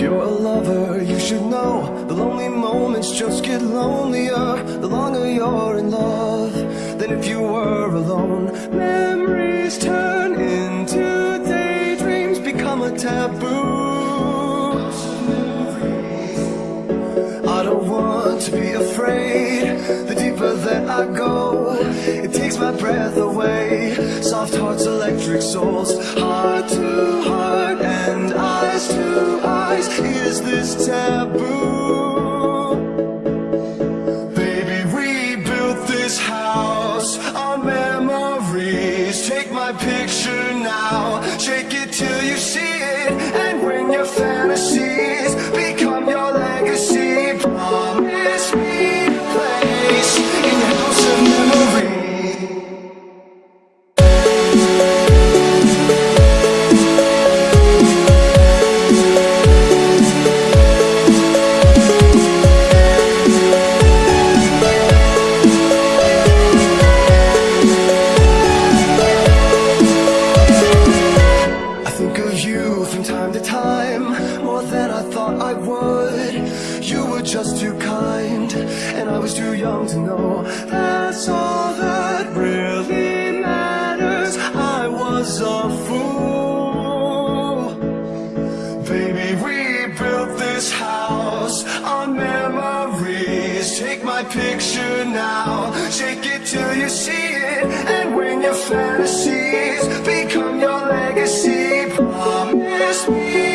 You're a lover, you should know. The lonely moments just get lonelier. The longer you're in love Than if you were alone. Memories turn into daydreams Become a taboo. I don't want to be afraid. The deeper that I go It takes my breath away. Soft hearts, electric souls Heart to heart eyes to eyes. Is this taboo? Baby, we built this house. On memories. Take my picture now. Shake it till you see it you from time to time More than I thought I would. You were just too kind And I was too young to know. That's all that really matters. I was a fool. Baby, we built this house on memories. Take my picture now. Shake it till you see Promise me